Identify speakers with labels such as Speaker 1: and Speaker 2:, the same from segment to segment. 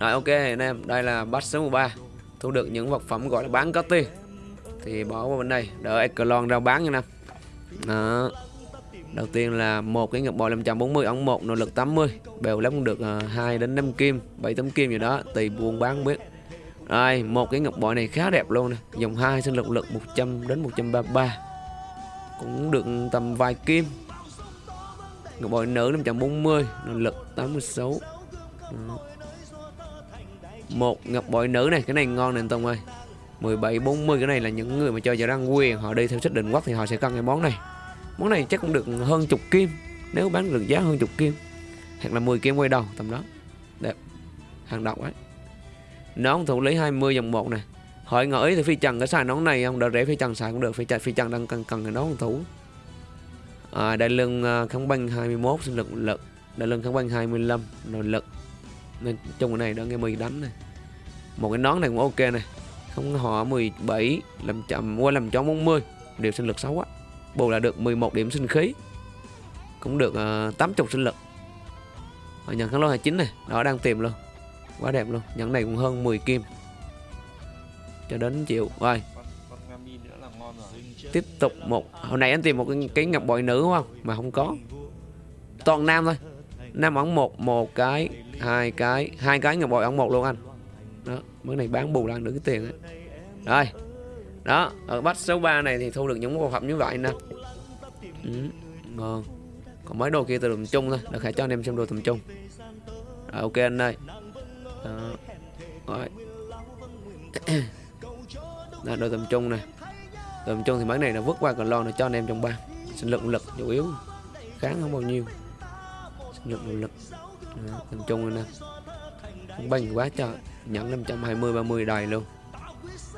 Speaker 1: Rồi ok anh em, đây là batch số 13 Thu được những vật phẩm gọi là bán có tiền Thì bỏ qua bên đây, đợi Echelon ra bán nha em. Đó. Đầu tiên là một cái ngọc bội 540 ống 1 nội lực 80 Bèo lắm cũng được ờ, uh, 2 đến 5 kim 7 tấm kim gì đó Tùy buôn bán biết. Rồi một cái ngọc bội này khá đẹp luôn nè. Dòng 2 sinh lực lực 100 đến 133 Cũng được tầm vài kim. Ngọc bội nữ 540 Nội lực 86 Đó. Một ngọc bội nữ này Cái này ngon nè anh Tông ơi. 17 40 cái này là những người mà chơi giờ đang quyền Họ đi theo sách định quốc thì họ sẽ cần cái món này. Món này chắc cũng được hơn chục kim Nếu bán được giá hơn chục kim. Hoặc là 10 kim quay đầu tầm đó. Đẹp. Hàng độc ấy. Nón thủ lý 20 dòng 1 nè. Hỏi ngỏ ý thì phi trần có xài nón này không? Đỡ rẻ phi trần xài cũng được Phi trần, phi trần đang cần cần cái nón thủ. À, Đại lưng à, kháng banh 21 sinh lực lực. Đại lưng kháng banh 25 nội lực. Nên trong cái này đang nghe mì đánh này. Một cái nón này cũng ok này. Không họ 17 làm chậm qua làm cho 40 Điều sinh lực xấu quá bù là được 11 điểm sinh khí. Cũng được ờ, uh, 80 sinh lực. Họ nhận kháng lô 29 này đó đang tìm luôn. Quá đẹp luôn nhận này cũng hơn 10 kim. Cho đến chịu rồi. Tiếp tục một hồi nãy anh tìm một cái, cái ngọc bội nữ đúng không? Mà không có. Toàn nam thôi. Nam ống một một cái hai cái hai cái ngọc bội ống một luôn anh. Đó mới này bán bù lại được cái tiền ấy. rồi đó ở bắt số 3 này thì thu được những bộ phẩm như vậy nè. Ừ, ngon. Còn mấy đồ kia từ tầm trung thôi được hãy cho anh em xem đồ tầm trung rồi ok anh ơi. Đó. rồi. Đó, đồ tầm trung này tầm trung thì mấy này là vứt qua còn lo là cho anh em trong ba. Sinh lực lực chủ yếu. Kháng không bao nhiêu nhận động lực. Đó, tầm trung này nè. Không banh quá trời. Nhận 520 30 đầy luôn.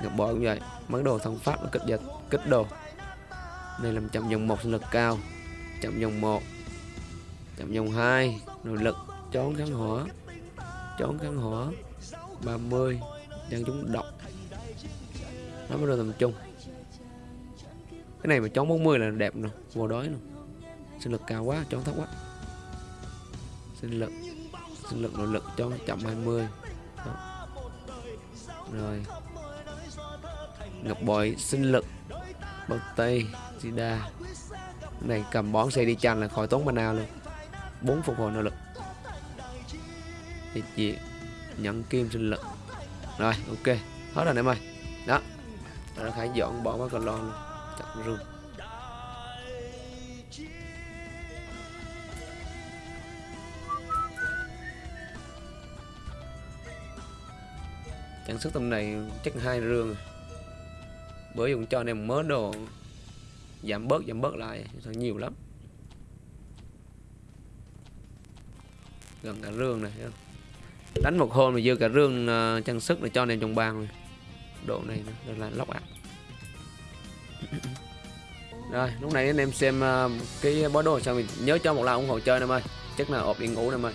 Speaker 1: Ngọc bội cũng vậy. Mấy đồ thân pháp nó kích dịch kích đồ. Đây là chậm dòng một sinh lực cao. Chậm dòng một. Chậm dòng hai. Nội lực trốn kháng hỏa. Trốn kháng hỏa. 30 đang chúng độc. Nó mới đồ tầm trung. Cái này mà trốn 40 là đẹp rồi vô đói luôn sinh lực cao quá trốn thấp quá sinh lực. Sinh lực nội lực cho chậm 20 Đó. rồi. Ngọc bội, sinh lực. Bao tây Zida này, cầm bón xe đi chanh là khỏi tốn mana luôn. Bốn phục hồi nội lực. Thì chị nhận kim sinh lực. Rồi, ok. Hết rồi em ơi. Đó. Rồi phải dọn bỏ qua còn lon luôn. Chặt rừng. Trang sức tầm này chắc hai rương. Bởi dùng cho anh em mớ đồ giảm bớt giảm bớt lại. Thật nhiều lắm. Gần cả rương này đánh một hôm mà dư cả rương uh, trang sức để cho anh em trong bang. Này. độ này nữa là lóc ạ, rồi lúc này anh em xem uh, cái bó đồ xong mình nhớ cho một like ủng hộ chơi em ơi. Chắc là ộp đi ngủ em ơi.